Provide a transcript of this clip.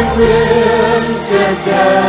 I will today.